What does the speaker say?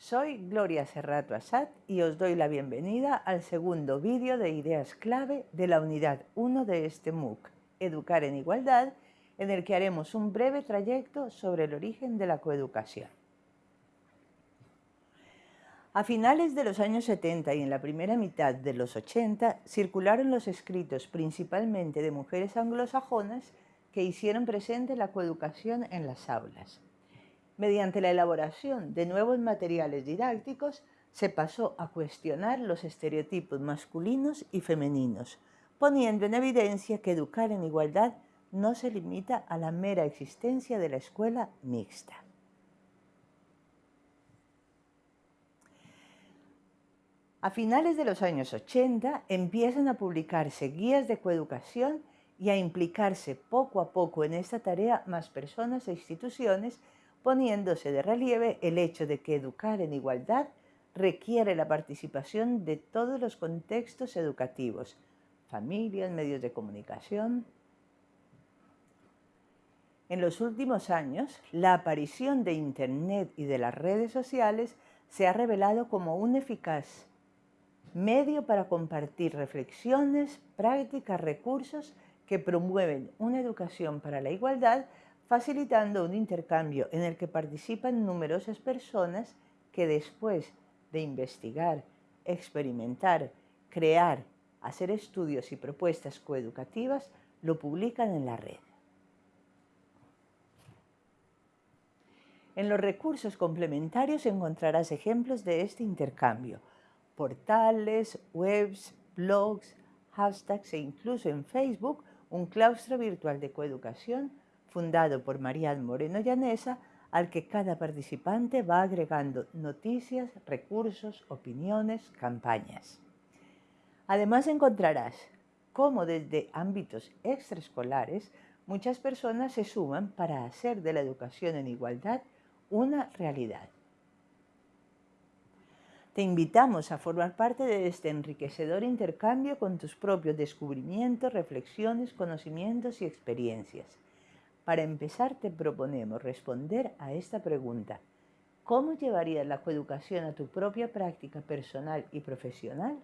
Soy Gloria Serrato Asad y os doy la bienvenida al segundo vídeo de ideas clave de la unidad 1 de este MOOC, Educar en Igualdad, en el que haremos un breve trayecto sobre el origen de la coeducación. A finales de los años 70 y en la primera mitad de los 80 circularon los escritos principalmente de mujeres anglosajonas que hicieron presente la coeducación en las aulas. Mediante la elaboración de nuevos materiales didácticos, se pasó a cuestionar los estereotipos masculinos y femeninos, poniendo en evidencia que educar en igualdad no se limita a la mera existencia de la escuela mixta. A finales de los años 80 empiezan a publicarse guías de coeducación y a implicarse poco a poco en esta tarea más personas e instituciones poniéndose de relieve el hecho de que educar en igualdad requiere la participación de todos los contextos educativos, familias, medios de comunicación. En los últimos años, la aparición de Internet y de las redes sociales se ha revelado como un eficaz medio para compartir reflexiones, prácticas, recursos que promueven una educación para la igualdad facilitando un intercambio en el que participan numerosas personas que después de investigar, experimentar, crear, hacer estudios y propuestas coeducativas, lo publican en la red. En los recursos complementarios encontrarás ejemplos de este intercambio, portales, webs, blogs, hashtags e incluso en Facebook un claustro virtual de coeducación fundado por Marial Moreno Llanesa, al que cada participante va agregando noticias, recursos, opiniones, campañas. Además encontrarás cómo desde ámbitos extraescolares muchas personas se suman para hacer de la educación en igualdad una realidad. Te invitamos a formar parte de este enriquecedor intercambio con tus propios descubrimientos, reflexiones, conocimientos y experiencias. Para empezar, te proponemos responder a esta pregunta. ¿Cómo llevarías la coeducación a tu propia práctica personal y profesional?